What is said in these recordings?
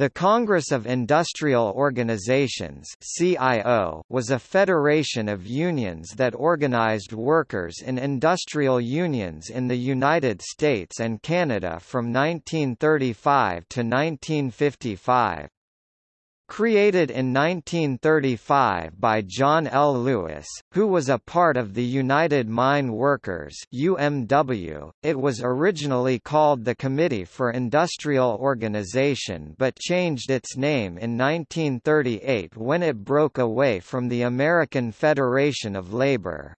The Congress of Industrial Organizations CIO was a federation of unions that organized workers in industrial unions in the United States and Canada from 1935 to 1955. Created in 1935 by John L. Lewis, who was a part of the United Mine Workers UMW, it was originally called the Committee for Industrial Organization but changed its name in 1938 when it broke away from the American Federation of Labor.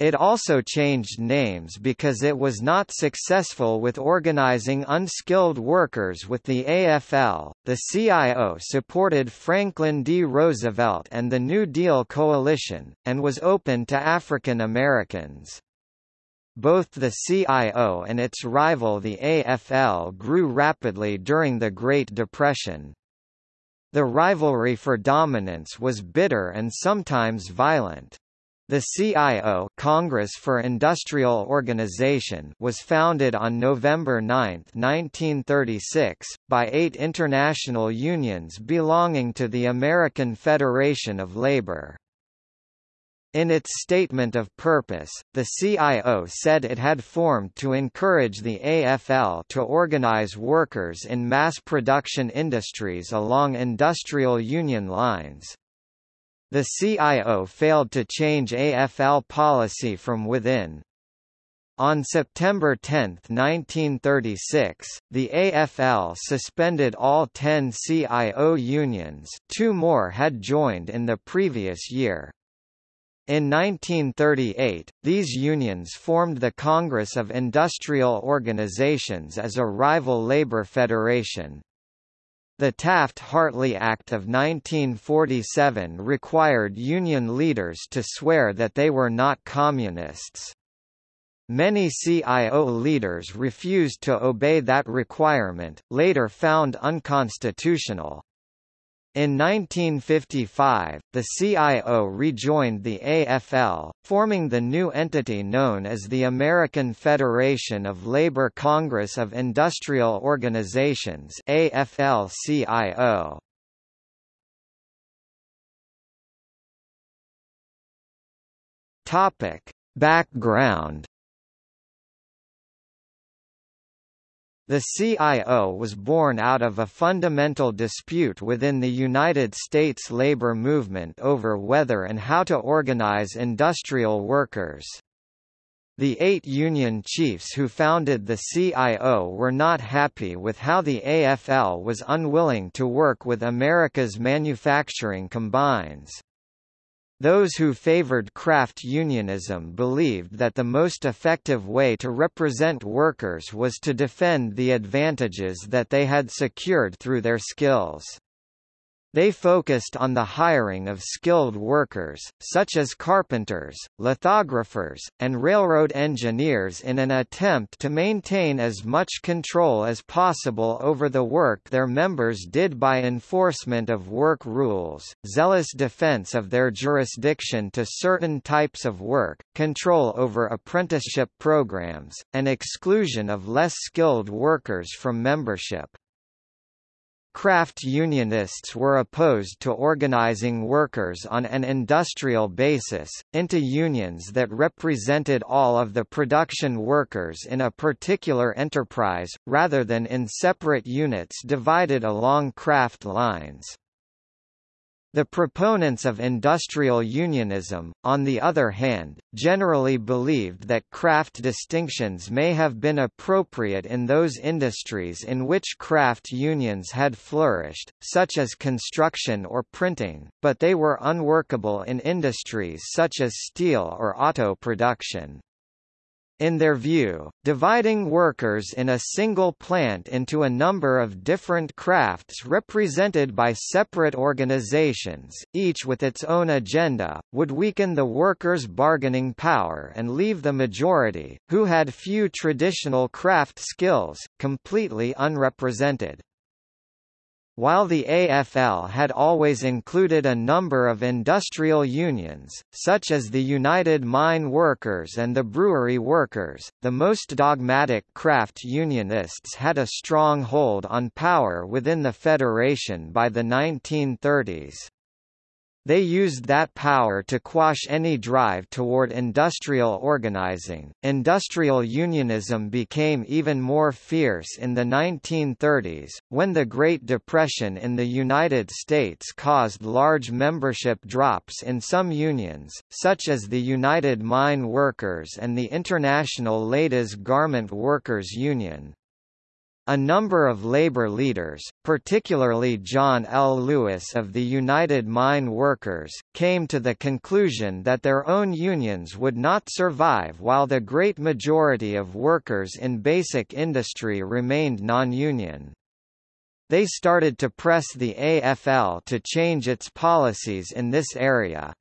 It also changed names because it was not successful with organizing unskilled workers with the AFL. The CIO supported Franklin D. Roosevelt and the New Deal coalition, and was open to African Americans. Both the CIO and its rival the AFL grew rapidly during the Great Depression. The rivalry for dominance was bitter and sometimes violent. The CIO Congress for Industrial Organization was founded on November 9, 1936, by eight international unions belonging to the American Federation of Labor. In its statement of purpose, the CIO said it had formed to encourage the AFL to organize workers in mass production industries along industrial union lines. The CIO failed to change AFL policy from within. On September 10, 1936, the AFL suspended all 10 CIO unions two more had joined in the previous year. In 1938, these unions formed the Congress of Industrial Organizations as a rival labor federation. The Taft-Hartley Act of 1947 required union leaders to swear that they were not communists. Many CIO leaders refused to obey that requirement, later found unconstitutional. In 1955, the CIO rejoined the AFL, forming the new entity known as the American Federation of Labor Congress of Industrial Organizations AFL-CIO. Background The CIO was born out of a fundamental dispute within the United States labor movement over whether and how to organize industrial workers. The eight union chiefs who founded the CIO were not happy with how the AFL was unwilling to work with America's manufacturing combines. Those who favored craft unionism believed that the most effective way to represent workers was to defend the advantages that they had secured through their skills. They focused on the hiring of skilled workers, such as carpenters, lithographers, and railroad engineers in an attempt to maintain as much control as possible over the work their members did by enforcement of work rules, zealous defense of their jurisdiction to certain types of work, control over apprenticeship programs, and exclusion of less skilled workers from membership. Craft unionists were opposed to organizing workers on an industrial basis, into unions that represented all of the production workers in a particular enterprise, rather than in separate units divided along craft lines. The proponents of industrial unionism, on the other hand, generally believed that craft distinctions may have been appropriate in those industries in which craft unions had flourished, such as construction or printing, but they were unworkable in industries such as steel or auto production. In their view, dividing workers in a single plant into a number of different crafts represented by separate organizations, each with its own agenda, would weaken the workers' bargaining power and leave the majority, who had few traditional craft skills, completely unrepresented. While the AFL had always included a number of industrial unions, such as the United Mine Workers and the Brewery Workers, the most dogmatic craft unionists had a strong hold on power within the federation by the 1930s. They used that power to quash any drive toward industrial organizing. Industrial unionism became even more fierce in the 1930s, when the Great Depression in the United States caused large membership drops in some unions, such as the United Mine Workers and the International Ladies Garment Workers Union. A number of labor leaders, particularly John L. Lewis of the United Mine Workers, came to the conclusion that their own unions would not survive while the great majority of workers in basic industry remained non-union. They started to press the AFL to change its policies in this area.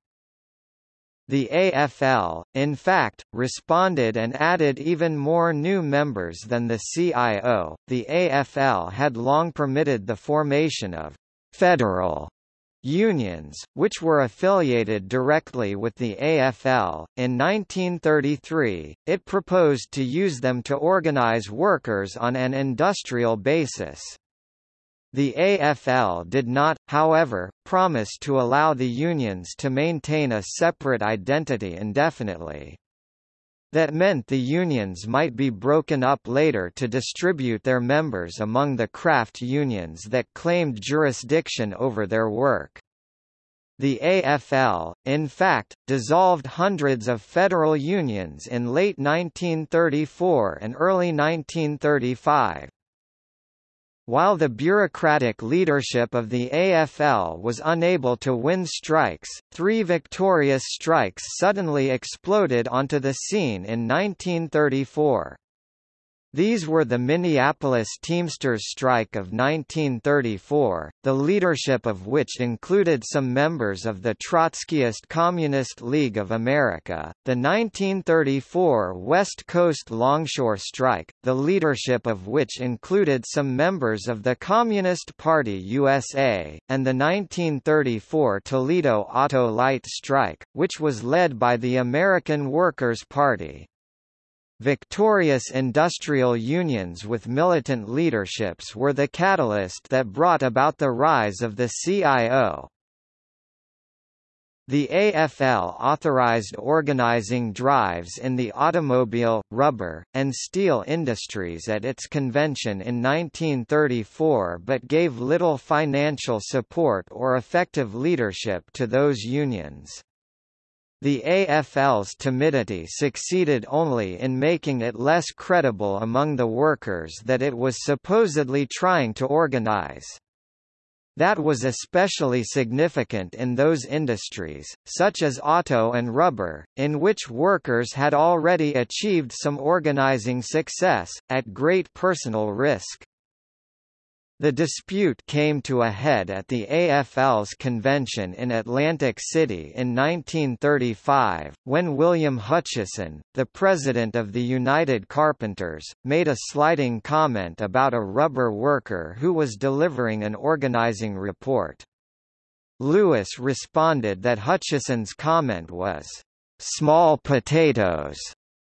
The AFL, in fact, responded and added even more new members than the CIO. The AFL had long permitted the formation of federal unions, which were affiliated directly with the AFL. In 1933, it proposed to use them to organize workers on an industrial basis. The AFL did not, however, promise to allow the unions to maintain a separate identity indefinitely. That meant the unions might be broken up later to distribute their members among the craft unions that claimed jurisdiction over their work. The AFL, in fact, dissolved hundreds of federal unions in late 1934 and early 1935. While the bureaucratic leadership of the AFL was unable to win strikes, three victorious strikes suddenly exploded onto the scene in 1934. These were the Minneapolis Teamsters strike of 1934, the leadership of which included some members of the Trotskyist Communist League of America, the 1934 West Coast Longshore strike, the leadership of which included some members of the Communist Party USA, and the 1934 Toledo Auto-Lite strike, which was led by the American Workers' Party. Victorious industrial unions with militant leaderships were the catalyst that brought about the rise of the CIO. The AFL authorized organizing drives in the automobile, rubber, and steel industries at its convention in 1934 but gave little financial support or effective leadership to those unions. The AFL's timidity succeeded only in making it less credible among the workers that it was supposedly trying to organize. That was especially significant in those industries, such as auto and rubber, in which workers had already achieved some organizing success, at great personal risk. The dispute came to a head at the AFL's convention in Atlantic City in 1935, when William Hutcheson, the president of the United Carpenters, made a slighting comment about a rubber worker who was delivering an organizing report. Lewis responded that Hutcheson's comment was, "...small potatoes,"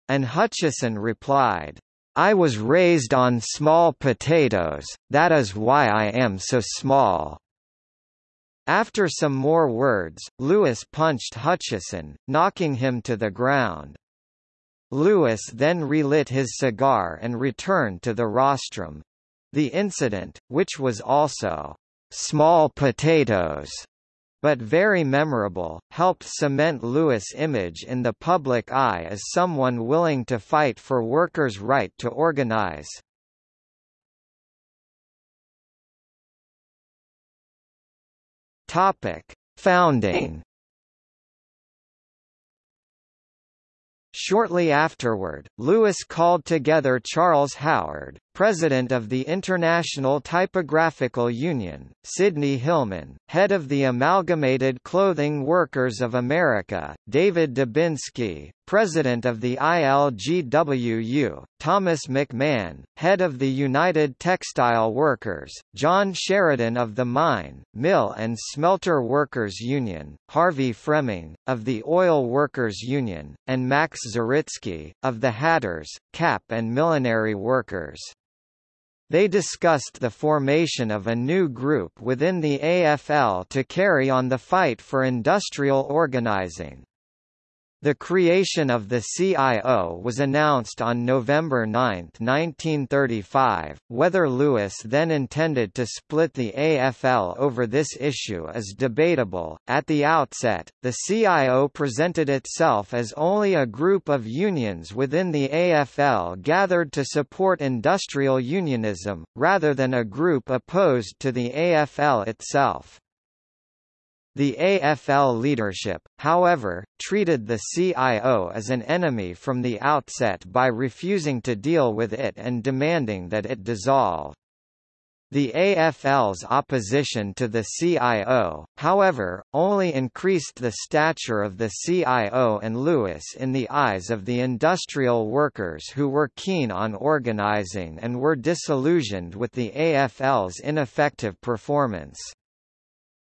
and Hutcheson replied, I was raised on small potatoes, that is why I am so small. After some more words, Lewis punched Hutcheson, knocking him to the ground. Lewis then relit his cigar and returned to the rostrum. The incident, which was also small potatoes, but very memorable, helped cement Lewis' image in the public eye as someone willing to fight for workers' right to organize. Topic: Founding Shortly afterward, Lewis called together Charles Howard, President of the International Typographical Union, Sidney Hillman, Head of the Amalgamated Clothing Workers of America, David Dubinsky, President of the ILGWU, Thomas McMahon, Head of the United Textile Workers, John Sheridan of the Mine, Mill and Smelter Workers Union, Harvey Fremming, of the Oil Workers Union, and Max Zaritsky, of the Hatters, Cap and Millinery Workers. They discussed the formation of a new group within the AFL to carry on the fight for industrial organizing. The creation of the CIO was announced on November 9, 1935. Whether Lewis then intended to split the AFL over this issue is debatable. At the outset, the CIO presented itself as only a group of unions within the AFL gathered to support industrial unionism, rather than a group opposed to the AFL itself. The AFL leadership, however, treated the CIO as an enemy from the outset by refusing to deal with it and demanding that it dissolve. The AFL's opposition to the CIO, however, only increased the stature of the CIO and Lewis in the eyes of the industrial workers who were keen on organizing and were disillusioned with the AFL's ineffective performance.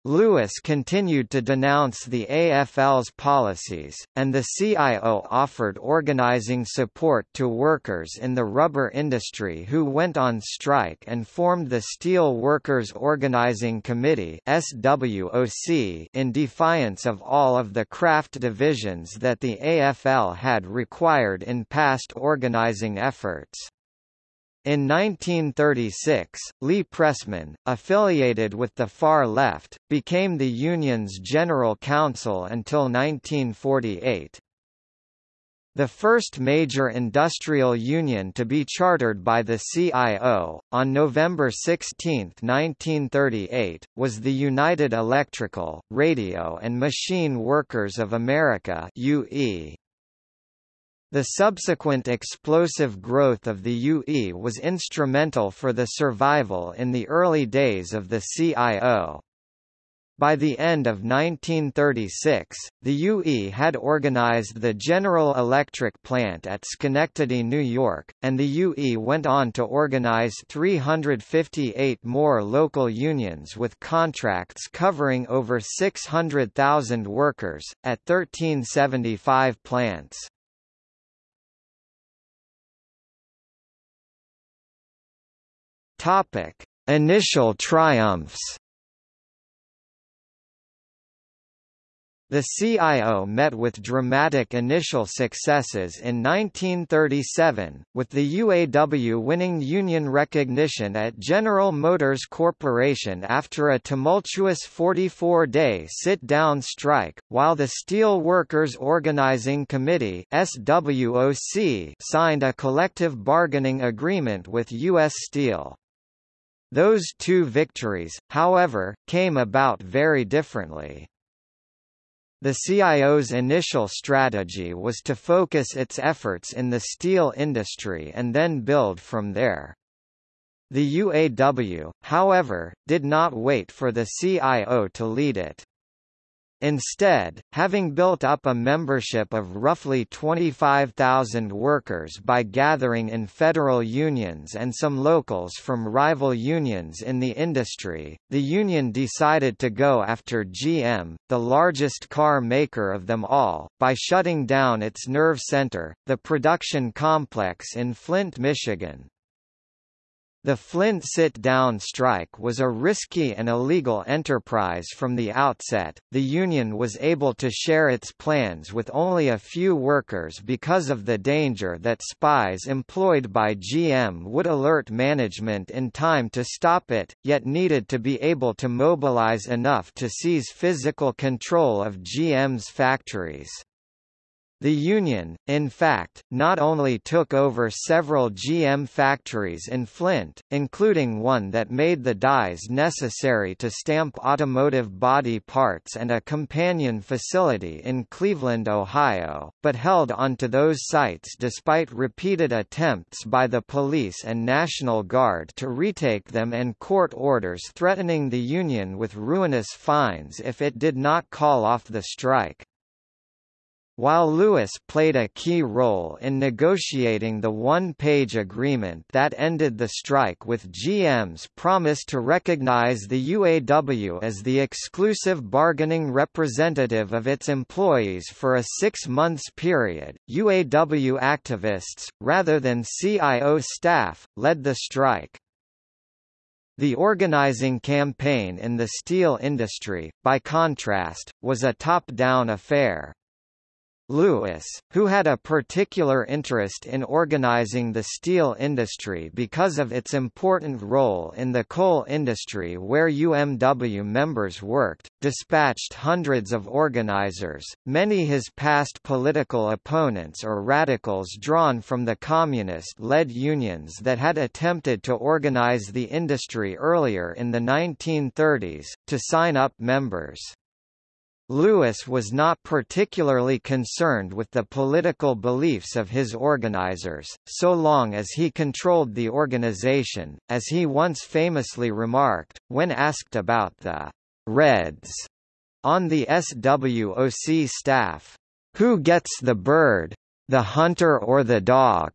Lewis continued to denounce the AFL's policies, and the CIO offered organizing support to workers in the rubber industry who went on strike and formed the Steel Workers Organizing Committee in defiance of all of the craft divisions that the AFL had required in past organizing efforts. In 1936, Lee Pressman, affiliated with the far left, became the union's general counsel until 1948. The first major industrial union to be chartered by the CIO, on November 16, 1938, was the United Electrical, Radio and Machine Workers of America UE. The subsequent explosive growth of the UE was instrumental for the survival in the early days of the CIO. By the end of 1936, the UE had organized the General Electric plant at Schenectady, New York, and the UE went on to organize 358 more local unions with contracts covering over 600,000 workers, at 1375 plants. Topic: Initial triumphs. The CIO met with dramatic initial successes in 1937, with the UAW winning union recognition at General Motors Corporation after a tumultuous 44-day sit-down strike, while the Steel Workers Organizing Committee SWOC signed a collective bargaining agreement with U.S. Steel. Those two victories, however, came about very differently. The CIO's initial strategy was to focus its efforts in the steel industry and then build from there. The UAW, however, did not wait for the CIO to lead it. Instead, having built up a membership of roughly 25,000 workers by gathering in federal unions and some locals from rival unions in the industry, the union decided to go after GM, the largest car maker of them all, by shutting down its nerve center, the production complex in Flint, Michigan. The Flint sit-down strike was a risky and illegal enterprise from the outset. The union was able to share its plans with only a few workers because of the danger that spies employed by GM would alert management in time to stop it, yet needed to be able to mobilize enough to seize physical control of GM's factories. The union, in fact, not only took over several GM factories in Flint, including one that made the dies necessary to stamp automotive body parts and a companion facility in Cleveland, Ohio, but held onto those sites despite repeated attempts by the police and National Guard to retake them and court orders threatening the union with ruinous fines if it did not call off the strike. While Lewis played a key role in negotiating the one-page agreement that ended the strike with GM's promise to recognize the UAW as the exclusive bargaining representative of its employees for a six-months period, UAW activists, rather than CIO staff, led the strike. The organizing campaign in the steel industry, by contrast, was a top-down affair. Lewis, who had a particular interest in organizing the steel industry because of its important role in the coal industry where UMW members worked, dispatched hundreds of organizers, many his past political opponents or radicals drawn from the communist-led unions that had attempted to organize the industry earlier in the 1930s, to sign up members. Lewis was not particularly concerned with the political beliefs of his organizers, so long as he controlled the organization, as he once famously remarked, when asked about the «Reds» on the SWOC staff. Who gets the bird? The hunter or the dog?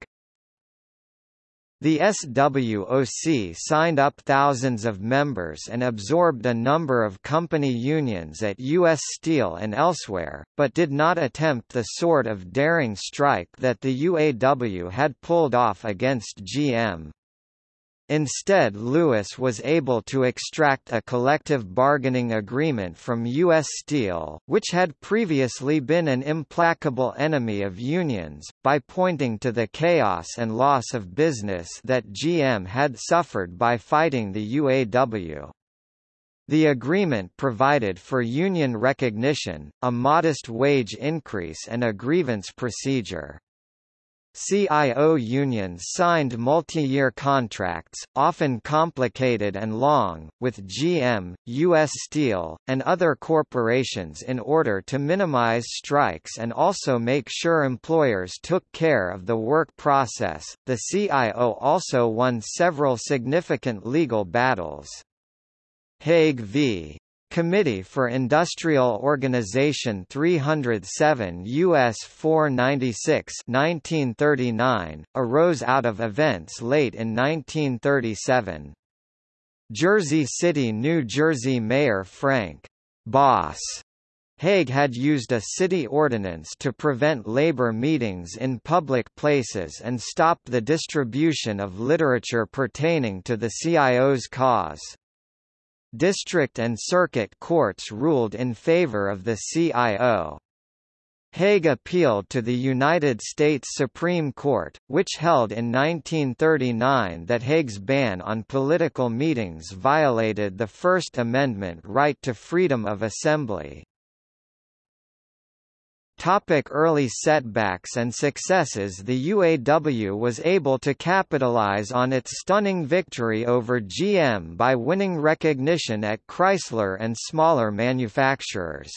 The SWOC signed up thousands of members and absorbed a number of company unions at U.S. Steel and elsewhere, but did not attempt the sort of daring strike that the UAW had pulled off against GM. Instead Lewis was able to extract a collective bargaining agreement from U.S. Steel, which had previously been an implacable enemy of unions, by pointing to the chaos and loss of business that GM had suffered by fighting the UAW. The agreement provided for union recognition, a modest wage increase and a grievance procedure. CIO unions signed multi-year contracts, often complicated and long, with GM, U.S. Steel, and other corporations in order to minimize strikes and also make sure employers took care of the work process. The CIO also won several significant legal battles. Hague v. Committee for Industrial Organization 307 U.S. 496 1939, arose out of events late in 1937. Jersey City, New Jersey Mayor Frank Boss Hague had used a city ordinance to prevent labor meetings in public places and stop the distribution of literature pertaining to the CIO's cause. District and circuit courts ruled in favor of the CIO. Hague appealed to the United States Supreme Court, which held in 1939 that Hague's ban on political meetings violated the First Amendment right to freedom of assembly. Topic early setbacks and successes The UAW was able to capitalize on its stunning victory over GM by winning recognition at Chrysler and smaller manufacturers.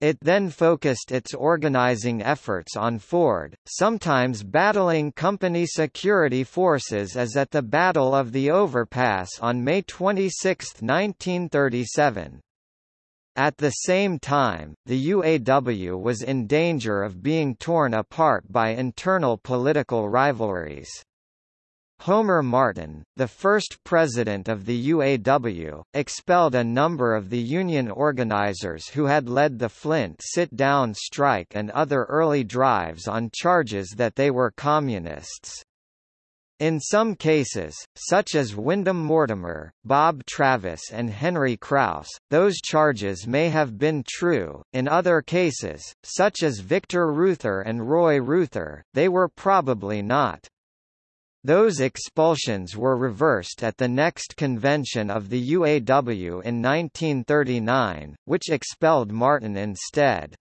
It then focused its organizing efforts on Ford, sometimes battling company security forces as at the Battle of the Overpass on May 26, 1937. At the same time, the UAW was in danger of being torn apart by internal political rivalries. Homer Martin, the first president of the UAW, expelled a number of the union organizers who had led the Flint sit-down strike and other early drives on charges that they were communists. In some cases, such as Wyndham Mortimer, Bob Travis and Henry Kraus, those charges may have been true, in other cases, such as Victor Reuther and Roy Reuther, they were probably not. Those expulsions were reversed at the next convention of the UAW in 1939, which expelled Martin instead.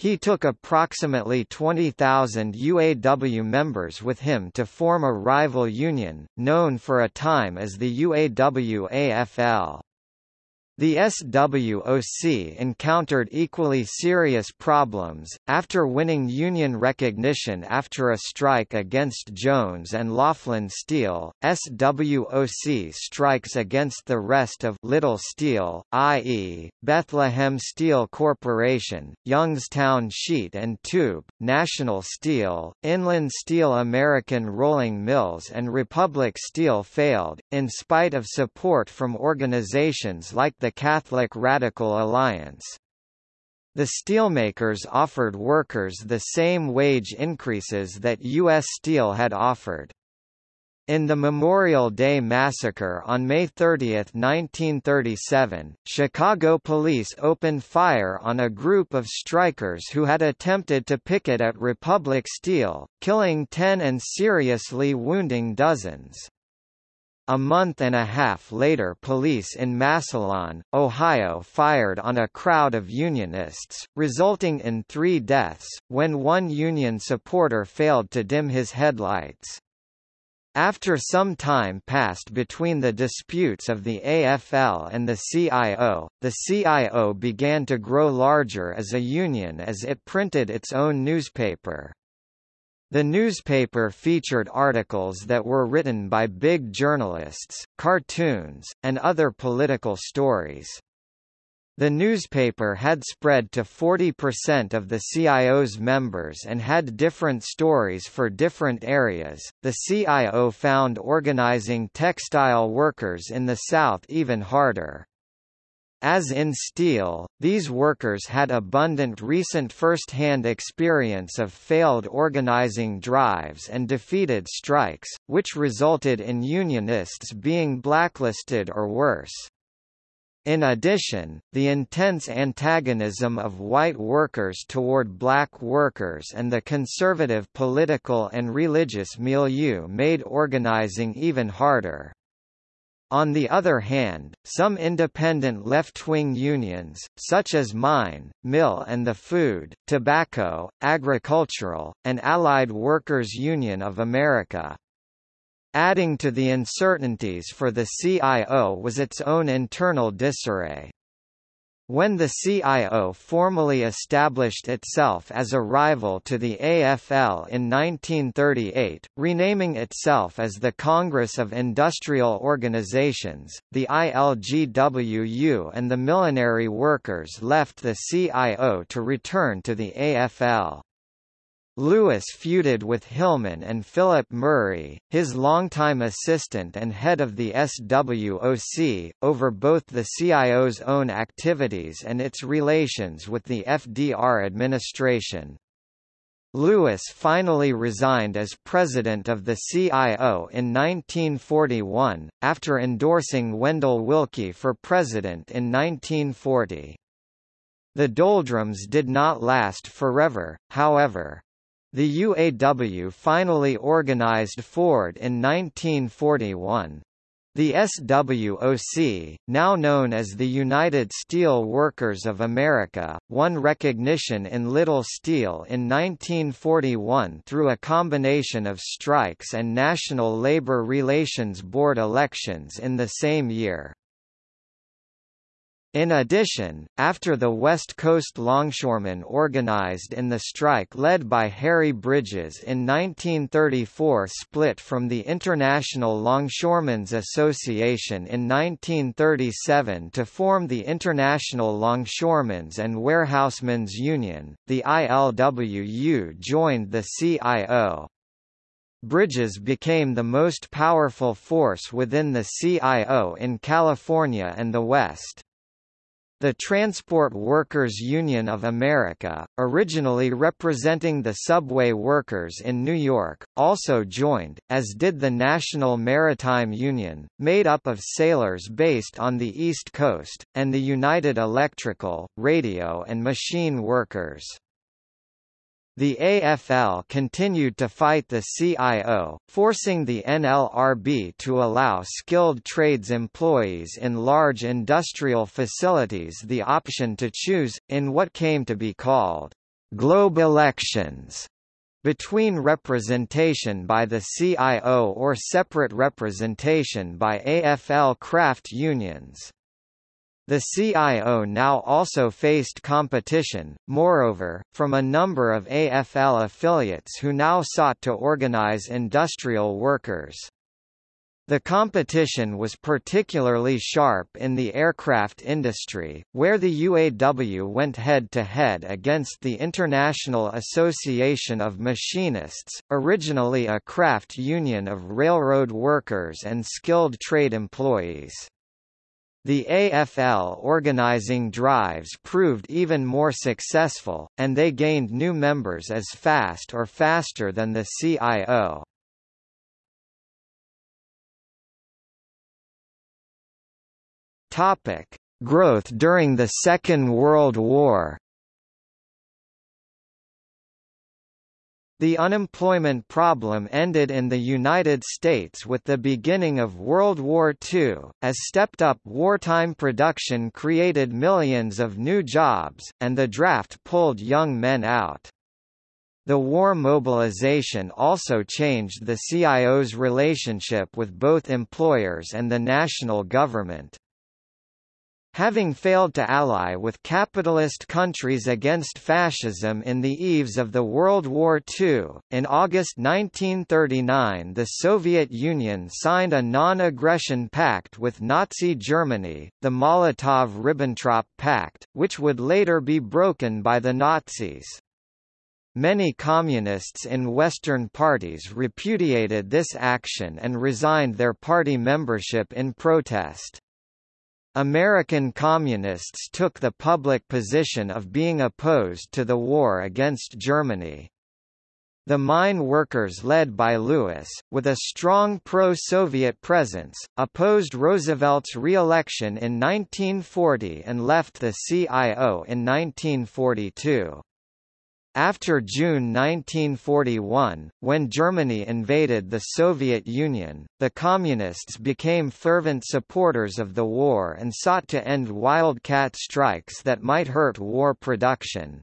He took approximately 20,000 UAW members with him to form a rival union, known for a time as the UAW-AFL. The SWOC encountered equally serious problems, after winning union recognition after a strike against Jones and Laughlin Steel, SWOC strikes against the rest of Little Steel, i.e., Bethlehem Steel Corporation, Youngstown Sheet and Tube, National Steel, Inland Steel American Rolling Mills and Republic Steel failed, in spite of support from organizations like the Catholic Radical Alliance. The steelmakers offered workers the same wage increases that U.S. Steel had offered. In the Memorial Day Massacre on May 30, 1937, Chicago police opened fire on a group of strikers who had attempted to picket at Republic Steel, killing ten and seriously wounding dozens. A month and a half later police in Massillon, Ohio fired on a crowd of Unionists, resulting in three deaths, when one Union supporter failed to dim his headlights. After some time passed between the disputes of the AFL and the CIO, the CIO began to grow larger as a union as it printed its own newspaper. The newspaper featured articles that were written by big journalists, cartoons, and other political stories. The newspaper had spread to 40% of the CIO's members and had different stories for different areas. The CIO found organizing textile workers in the South even harder. As in steel, these workers had abundant recent first-hand experience of failed organizing drives and defeated strikes, which resulted in unionists being blacklisted or worse. In addition, the intense antagonism of white workers toward black workers and the conservative political and religious milieu made organizing even harder. On the other hand, some independent left-wing unions, such as Mine, Mill and the Food, Tobacco, Agricultural, and Allied Workers Union of America, Adding to the uncertainties for the CIO was its own internal disarray. When the CIO formally established itself as a rival to the AFL in 1938, renaming itself as the Congress of Industrial Organizations, the ILGWU and the millinery Workers left the CIO to return to the AFL. Lewis feuded with Hillman and Philip Murray, his longtime assistant and head of the SWOC, over both the CIO's own activities and its relations with the FDR administration. Lewis finally resigned as president of the CIO in 1941, after endorsing Wendell Willkie for president in 1940. The doldrums did not last forever, however. The UAW finally organized Ford in 1941. The SWOC, now known as the United Steel Workers of America, won recognition in Little Steel in 1941 through a combination of strikes and National Labor Relations Board elections in the same year. In addition, after the West Coast longshoremen organized in the strike led by Harry Bridges in 1934 split from the International Longshoremen's Association in 1937 to form the International Longshoremen's and Warehousemen's Union, the ILWU joined the CIO. Bridges became the most powerful force within the CIO in California and the West. The Transport Workers Union of America, originally representing the subway workers in New York, also joined, as did the National Maritime Union, made up of sailors based on the East Coast, and the United Electrical, Radio and Machine Workers. The AFL continued to fight the CIO, forcing the NLRB to allow skilled trades employees in large industrial facilities the option to choose, in what came to be called globe elections between representation by the CIO or separate representation by AFL craft unions. The CIO now also faced competition, moreover, from a number of AFL affiliates who now sought to organize industrial workers. The competition was particularly sharp in the aircraft industry, where the UAW went head-to-head -head against the International Association of Machinists, originally a craft union of railroad workers and skilled trade employees. The AFL organizing drives proved even more successful, and they gained new members as fast or faster than the CIO. Growth during the Second World War. The unemployment problem ended in the United States with the beginning of World War II, as stepped-up wartime production created millions of new jobs, and the draft pulled young men out. The war mobilization also changed the CIO's relationship with both employers and the national government. Having failed to ally with capitalist countries against fascism in the eves of the World War II, in August 1939 the Soviet Union signed a non-aggression pact with Nazi Germany, the Molotov–Ribbentrop Pact, which would later be broken by the Nazis. Many communists in Western parties repudiated this action and resigned their party membership in protest. American Communists took the public position of being opposed to the war against Germany. The mine workers led by Lewis, with a strong pro-Soviet presence, opposed Roosevelt's re-election in 1940 and left the CIO in 1942. After June 1941, when Germany invaded the Soviet Union, the Communists became fervent supporters of the war and sought to end wildcat strikes that might hurt war production.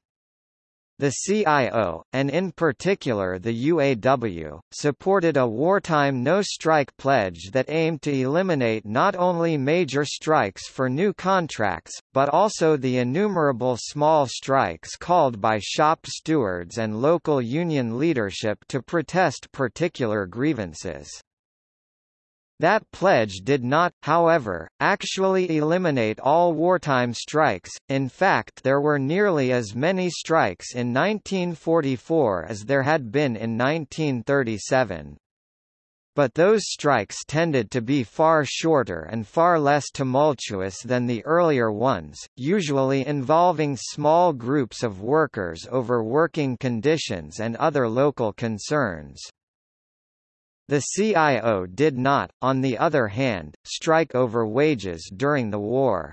The CIO, and in particular the UAW, supported a wartime no-strike pledge that aimed to eliminate not only major strikes for new contracts, but also the innumerable small strikes called by shop stewards and local union leadership to protest particular grievances. That pledge did not, however, actually eliminate all wartime strikes, in fact there were nearly as many strikes in 1944 as there had been in 1937. But those strikes tended to be far shorter and far less tumultuous than the earlier ones, usually involving small groups of workers over working conditions and other local concerns. The CIO did not, on the other hand, strike over wages during the war.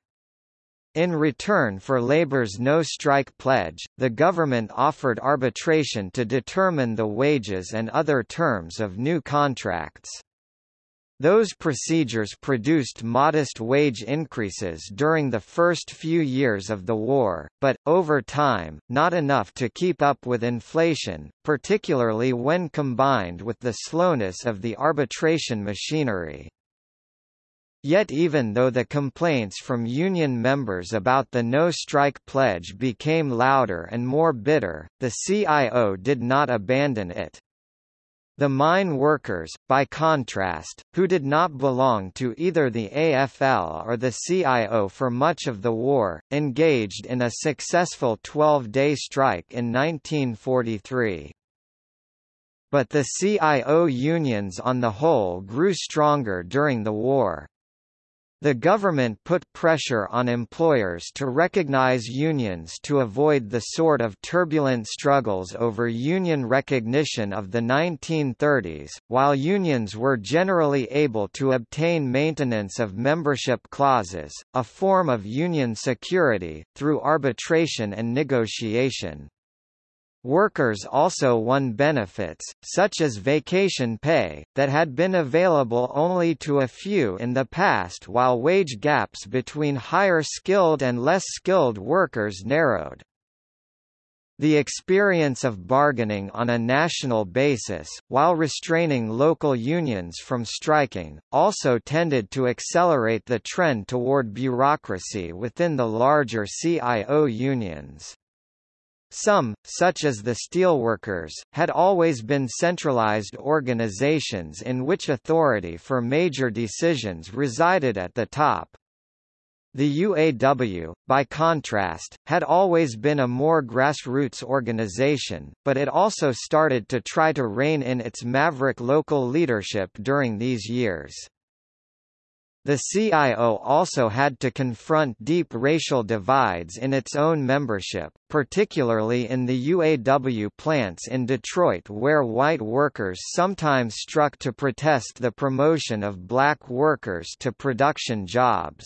In return for labor's no-strike pledge, the government offered arbitration to determine the wages and other terms of new contracts. Those procedures produced modest wage increases during the first few years of the war, but, over time, not enough to keep up with inflation, particularly when combined with the slowness of the arbitration machinery. Yet even though the complaints from union members about the no-strike pledge became louder and more bitter, the CIO did not abandon it. The mine workers, by contrast, who did not belong to either the AFL or the CIO for much of the war, engaged in a successful 12-day strike in 1943. But the CIO unions on the whole grew stronger during the war. The government put pressure on employers to recognize unions to avoid the sort of turbulent struggles over union recognition of the 1930s, while unions were generally able to obtain maintenance of membership clauses, a form of union security, through arbitration and negotiation. Workers also won benefits, such as vacation pay, that had been available only to a few in the past while wage gaps between higher skilled and less skilled workers narrowed. The experience of bargaining on a national basis, while restraining local unions from striking, also tended to accelerate the trend toward bureaucracy within the larger CIO unions. Some, such as the steelworkers, had always been centralized organizations in which authority for major decisions resided at the top. The UAW, by contrast, had always been a more grassroots organization, but it also started to try to rein in its maverick local leadership during these years. The CIO also had to confront deep racial divides in its own membership, particularly in the UAW plants in Detroit where white workers sometimes struck to protest the promotion of black workers to production jobs.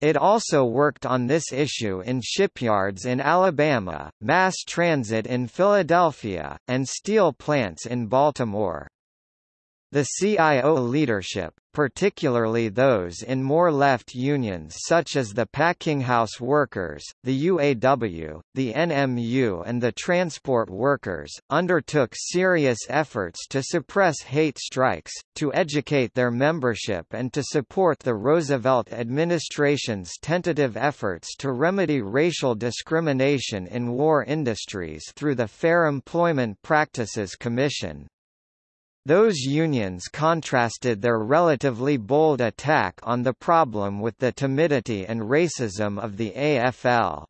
It also worked on this issue in shipyards in Alabama, mass transit in Philadelphia, and steel plants in Baltimore. The CIO leadership, particularly those in more left unions such as the Packinghouse Workers, the UAW, the NMU and the Transport Workers, undertook serious efforts to suppress hate strikes, to educate their membership and to support the Roosevelt administration's tentative efforts to remedy racial discrimination in war industries through the Fair Employment Practices Commission. Those unions contrasted their relatively bold attack on the problem with the timidity and racism of the AFL.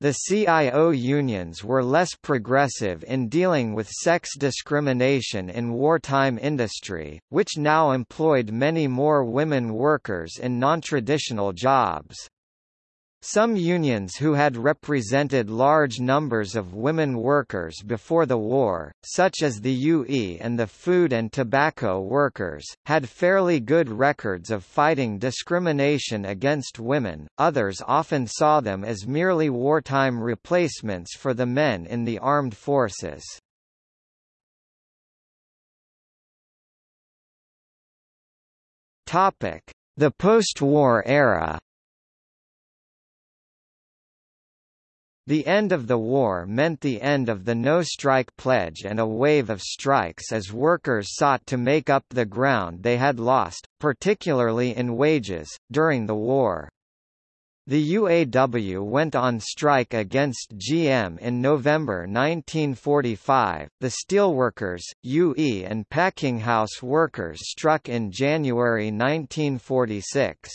The CIO unions were less progressive in dealing with sex discrimination in wartime industry, which now employed many more women workers in non-traditional jobs. Some unions who had represented large numbers of women workers before the war, such as the UE and the Food and Tobacco Workers, had fairly good records of fighting discrimination against women, others often saw them as merely wartime replacements for the men in the armed forces. The post-war era The end of the war meant the end of the no-strike pledge and a wave of strikes as workers sought to make up the ground they had lost, particularly in wages, during the war. The UAW went on strike against GM in November 1945, the steelworkers, UE and packinghouse workers struck in January 1946.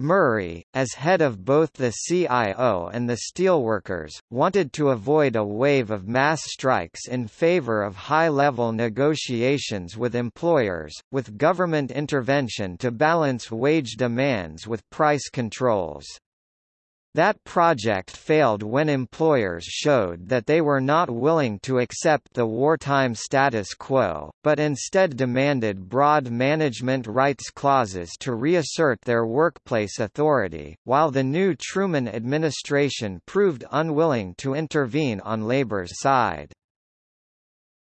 Murray, as head of both the CIO and the steelworkers, wanted to avoid a wave of mass strikes in favor of high-level negotiations with employers, with government intervention to balance wage demands with price controls. That project failed when employers showed that they were not willing to accept the wartime status quo, but instead demanded broad management rights clauses to reassert their workplace authority, while the new Truman administration proved unwilling to intervene on labor's side.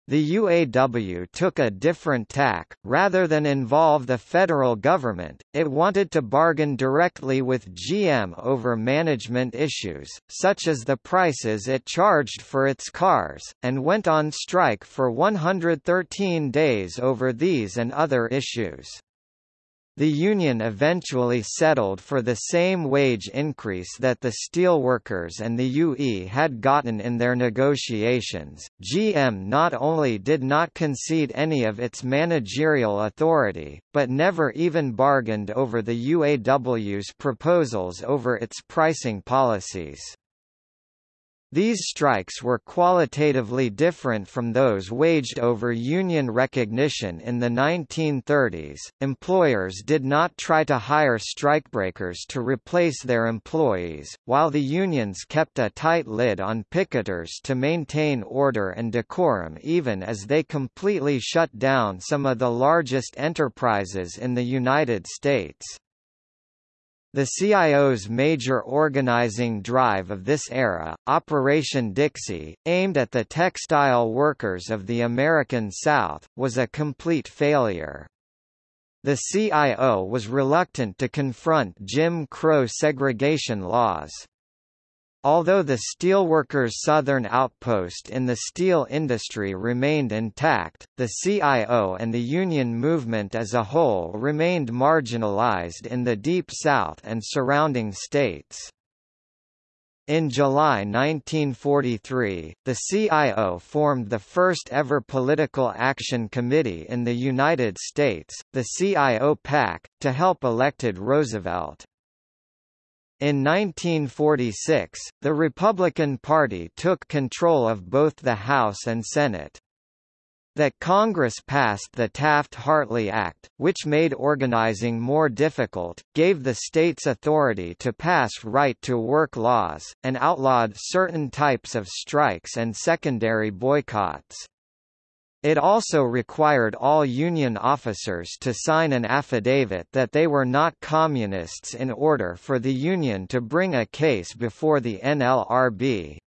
The UAW took a different tack, rather than involve the federal government, it wanted to bargain directly with GM over management issues, such as the prices it charged for its cars, and went on strike for 113 days over these and other issues. The union eventually settled for the same wage increase that the steelworkers and the UE had gotten in their negotiations. GM not only did not concede any of its managerial authority, but never even bargained over the UAW's proposals over its pricing policies. These strikes were qualitatively different from those waged over union recognition in the 1930s. Employers did not try to hire strikebreakers to replace their employees, while the unions kept a tight lid on picketers to maintain order and decorum even as they completely shut down some of the largest enterprises in the United States. The CIO's major organizing drive of this era, Operation Dixie, aimed at the textile workers of the American South, was a complete failure. The CIO was reluctant to confront Jim Crow segregation laws. Although the steelworkers' southern outpost in the steel industry remained intact, the CIO and the union movement as a whole remained marginalized in the Deep South and surrounding states. In July 1943, the CIO formed the first ever political action committee in the United States, the CIO PAC, to help elected Roosevelt. In 1946, the Republican Party took control of both the House and Senate. That Congress passed the Taft-Hartley Act, which made organizing more difficult, gave the states authority to pass right-to-work laws, and outlawed certain types of strikes and secondary boycotts. It also required all Union officers to sign an affidavit that they were not Communists in order for the Union to bring a case before the NLRB.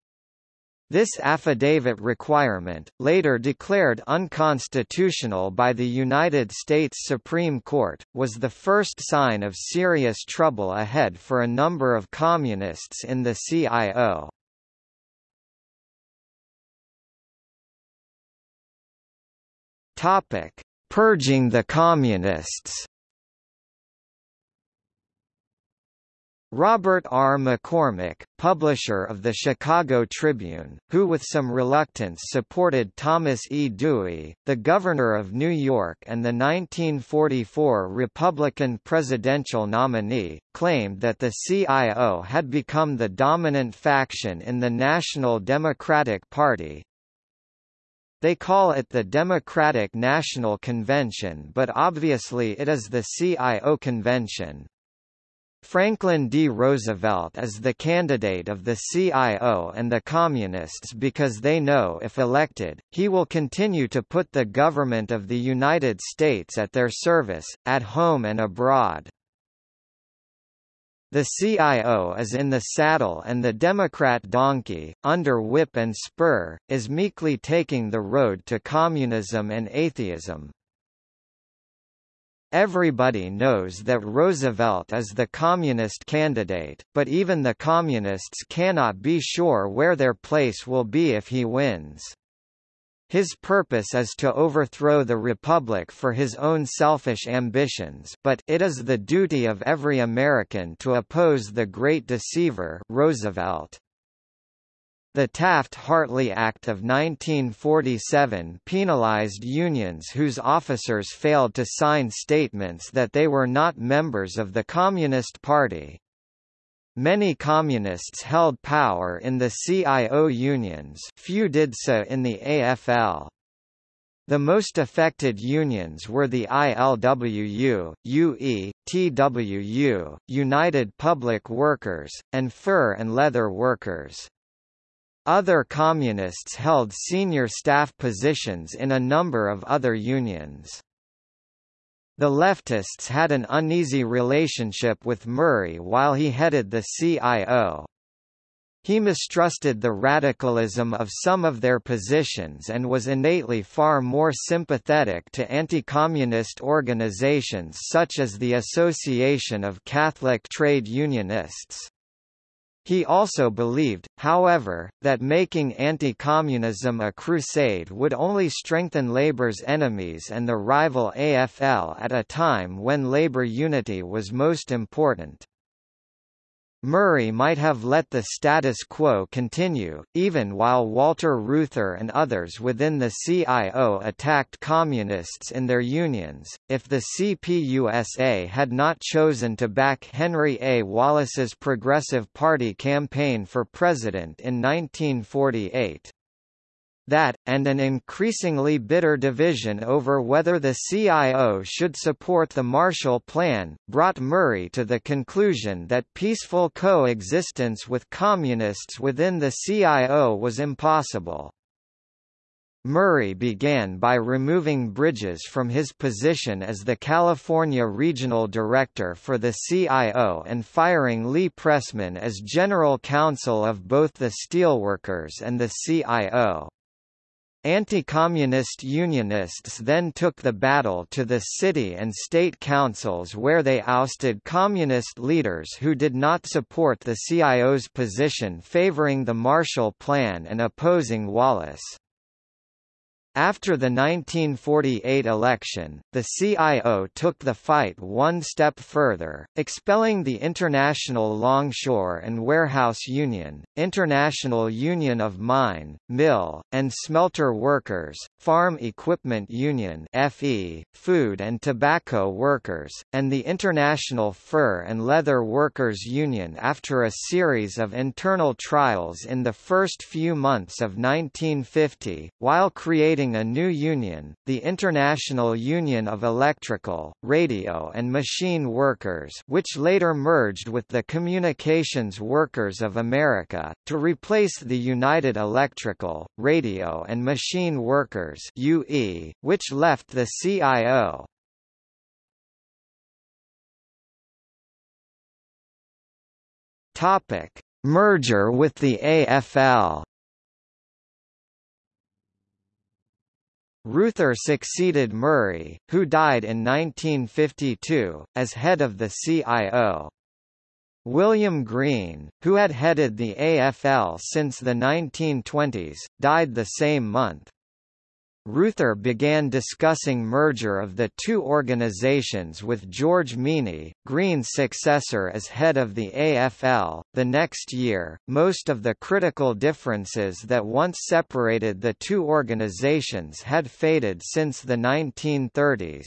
This affidavit requirement, later declared unconstitutional by the United States Supreme Court, was the first sign of serious trouble ahead for a number of Communists in the CIO. Purging the Communists Robert R. McCormick, publisher of the Chicago Tribune, who with some reluctance supported Thomas E. Dewey, the governor of New York and the 1944 Republican presidential nominee, claimed that the CIO had become the dominant faction in the National Democratic Party, they call it the Democratic National Convention but obviously it is the CIO Convention. Franklin D. Roosevelt is the candidate of the CIO and the Communists because they know if elected, he will continue to put the government of the United States at their service, at home and abroad. The CIO is in the saddle and the Democrat donkey, under whip and spur, is meekly taking the road to communism and atheism. Everybody knows that Roosevelt is the communist candidate, but even the communists cannot be sure where their place will be if he wins. His purpose is to overthrow the republic for his own selfish ambitions but it is the duty of every American to oppose the great deceiver Roosevelt. The Taft-Hartley Act of 1947 penalized unions whose officers failed to sign statements that they were not members of the Communist Party. Many communists held power in the CIO unions few did so in the AFL. The most affected unions were the ILWU, UE, TWU, United Public Workers, and Fur and Leather Workers. Other communists held senior staff positions in a number of other unions. The leftists had an uneasy relationship with Murray while he headed the CIO. He mistrusted the radicalism of some of their positions and was innately far more sympathetic to anti-communist organizations such as the Association of Catholic Trade Unionists. He also believed, however, that making anti-communism a crusade would only strengthen Labour's enemies and the rival AFL at a time when Labour unity was most important. Murray might have let the status quo continue, even while Walter Reuther and others within the CIO attacked communists in their unions, if the CPUSA had not chosen to back Henry A. Wallace's Progressive Party campaign for president in 1948. That, and an increasingly bitter division over whether the CIO should support the Marshall Plan, brought Murray to the conclusion that peaceful coexistence with communists within the CIO was impossible. Murray began by removing Bridges from his position as the California Regional Director for the CIO and firing Lee Pressman as General Counsel of both the Steelworkers and the CIO. Anti-communist Unionists then took the battle to the city and state councils where they ousted communist leaders who did not support the CIO's position favoring the Marshall Plan and opposing Wallace. After the 1948 election, the CIO took the fight one step further, expelling the International Longshore and Warehouse Union, International Union of Mine, Mill, and Smelter Workers, Farm Equipment Union FE, Food and Tobacco Workers, and the International Fur and Leather Workers Union after a series of internal trials in the first few months of 1950, while creating creating a new union, the International Union of Electrical, Radio and Machine Workers which later merged with the Communications Workers of America, to replace the United Electrical, Radio and Machine Workers UE, which left the CIO. Topic: Merger with the AFL. Reuther succeeded Murray, who died in 1952, as head of the CIO. William Green, who had headed the AFL since the 1920s, died the same month. Reuther began discussing merger of the two organizations with George Meany, Green's successor as head of the AFL. The next year, most of the critical differences that once separated the two organizations had faded since the 1930s.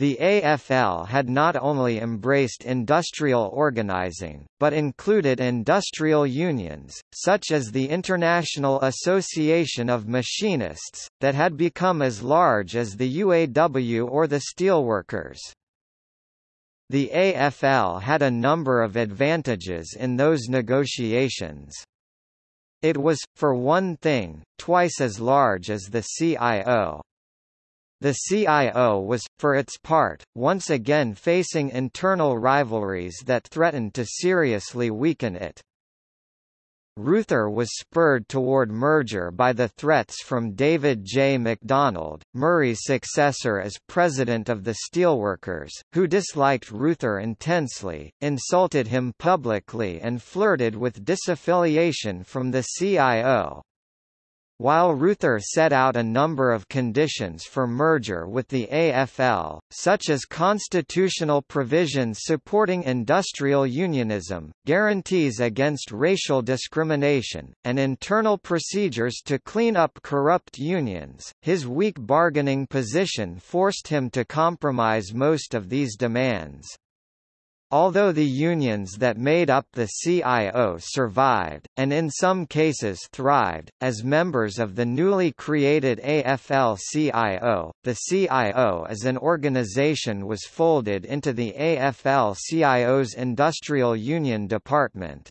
The AFL had not only embraced industrial organizing, but included industrial unions, such as the International Association of Machinists, that had become as large as the UAW or the Steelworkers. The AFL had a number of advantages in those negotiations. It was, for one thing, twice as large as the CIO. The CIO was, for its part, once again facing internal rivalries that threatened to seriously weaken it. Reuther was spurred toward merger by the threats from David J. McDonald, Murray's successor as president of the Steelworkers, who disliked Reuther intensely, insulted him publicly and flirted with disaffiliation from the CIO. While Reuther set out a number of conditions for merger with the AFL, such as constitutional provisions supporting industrial unionism, guarantees against racial discrimination, and internal procedures to clean up corrupt unions, his weak bargaining position forced him to compromise most of these demands. Although the unions that made up the CIO survived, and in some cases thrived, as members of the newly created AFL-CIO, the CIO as an organization was folded into the AFL-CIO's Industrial Union Department.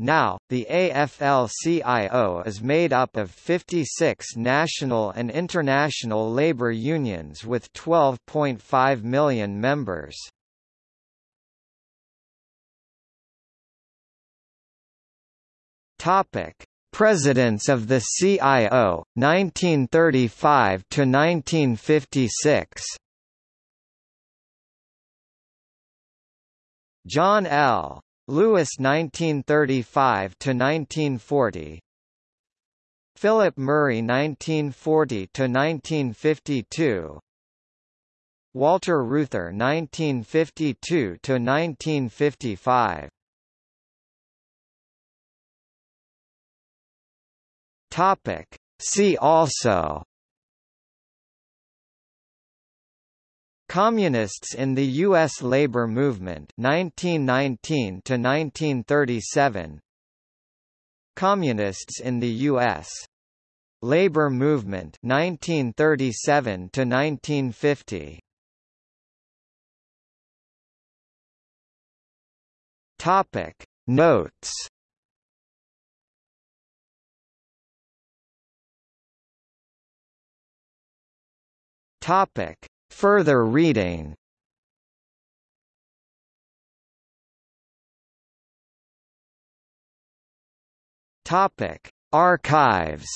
Now, the AFL-CIO is made up of 56 national and international labor unions with 12.5 million members. Topic: Presidents of the CIO 1935 to 1956. John L. Lewis 1935 to 1940. Philip Murray 1940 to 1952. Walter Reuther 1952 to 1955. Topic. See also Communists in the U.S. labor movement 1919 to 1937 Communists in the U.S. labor movement 1937 to 1950 Topic Notes Topic. Further reading Topic: Archives.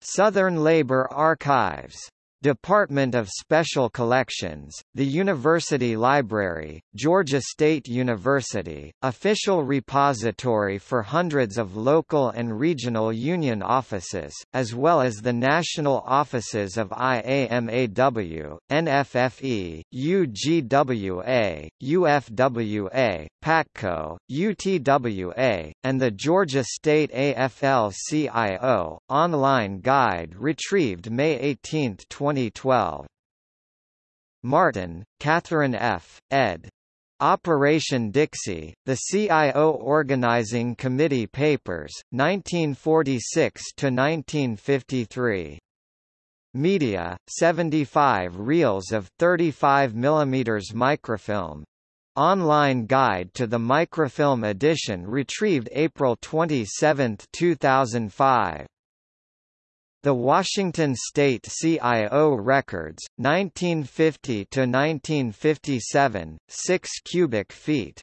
Southern Labor Archives Department of Special Collections, the University Library, Georgia State University, official repository for hundreds of local and regional union offices, as well as the national offices of IAMAW, NFFE, UGWA, UFWA, PATCO, UTWA, and the Georgia State AFL-CIO, online guide retrieved May 18, 20 2012. Martin, Catherine F., ed. Operation Dixie, The CIO Organizing Committee Papers, 1946–1953. Media, 75 reels of 35 mm microfilm. Online guide to the microfilm edition retrieved April 27, 2005. The Washington State CIO records, 1950 to 1957, 6 cubic feet.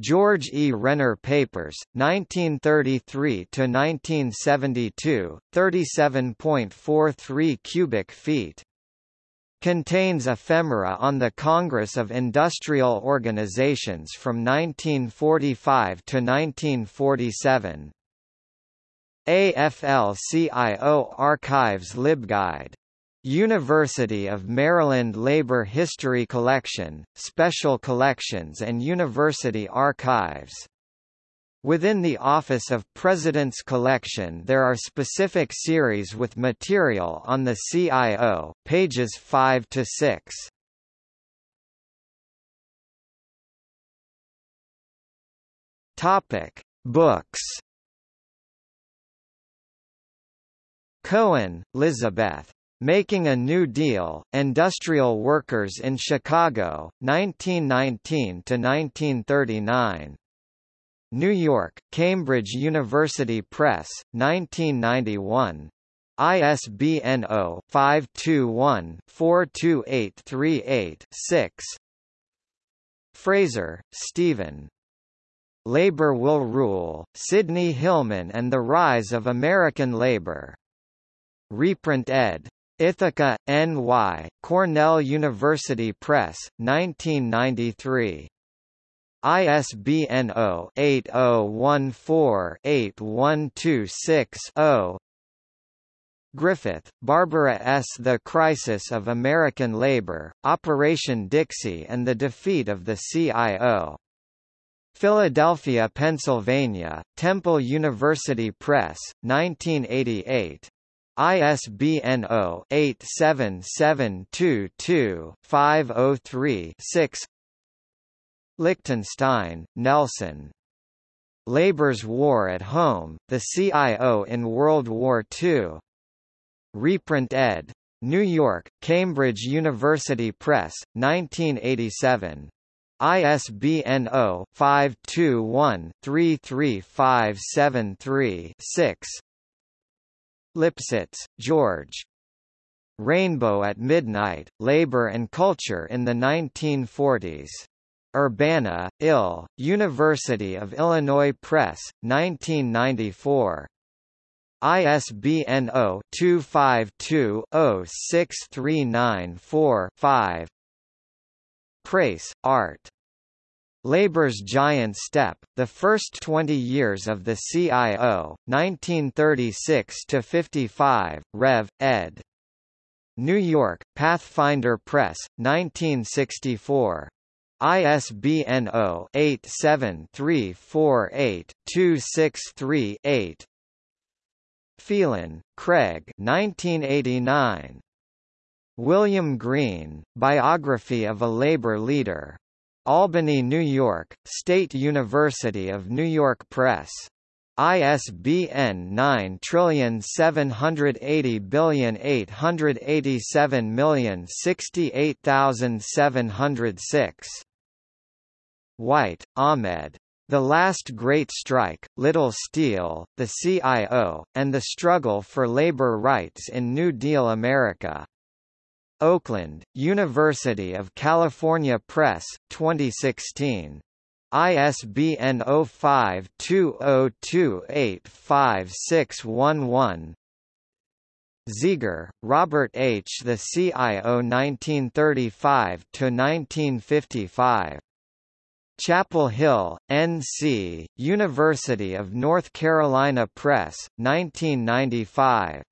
George E. Renner Papers, 1933 to 1972, 37.43 cubic feet. Contains ephemera on the Congress of Industrial Organizations from 1945 to 1947. AFL-CIO Archives LibGuide. University of Maryland Labor History Collection, Special Collections and University Archives. Within the Office of President's Collection there are specific series with material on the CIO, pages 5 to 6. Topic: Books Cohen, Lizabeth. Making a New Deal, Industrial Workers in Chicago, 1919–1939. New York, Cambridge University Press, 1991. ISBN 0-521-42838-6 Fraser, Steven. Labor Will Rule, Sidney Hillman and the Rise of American Labor. Reprint ed. Ithaca, N.Y., Cornell University Press, 1993. ISBN 0-8014-8126-0 Griffith, Barbara S. The Crisis of American Labor, Operation Dixie and the Defeat of the CIO. Philadelphia, Pennsylvania, Temple University Press, 1988. ISBN 0-87722-503-6 Lichtenstein, Nelson. Labor's War at Home, The CIO in World War II. Reprint ed. New York, Cambridge University Press, 1987. ISBN 0-521-33573-6 Lipsitz, George. Rainbow at Midnight, Labor and Culture in the 1940s. Urbana, Ill, University of Illinois Press, 1994. ISBN 0-252-06394-5 Preis, Art. Labor's Giant Step, The First 20 Years of the CIO, 1936–55, Rev. ed. New York, Pathfinder Press, 1964. ISBN 0-87348-263-8 Phelan, Craig 1989. William Green, Biography of a Labor Leader. Albany, New York, State University of New York Press. ISBN 9780887068706. White, Ahmed. The Last Great Strike, Little Steel, the CIO, and the Struggle for Labor Rights in New Deal America. Oakland, University of California Press, 2016. ISBN 0520285611 Ziegler, Robert H. The CIO 1935–1955. Chapel Hill, N.C., University of North Carolina Press, 1995.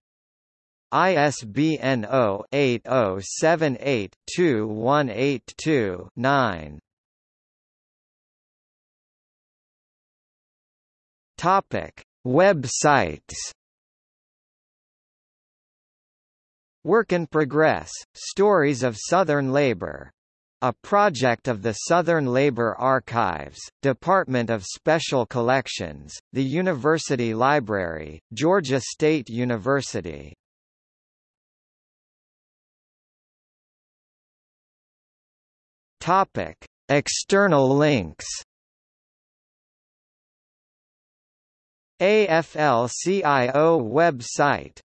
ISBN 0-8078-2182-9. Topic: Websites. Work in Progress: Stories of Southern Labor. A project of the Southern Labor Archives, Department of Special Collections, the University Library, Georgia State University. Topic: External links. AFL-CIO website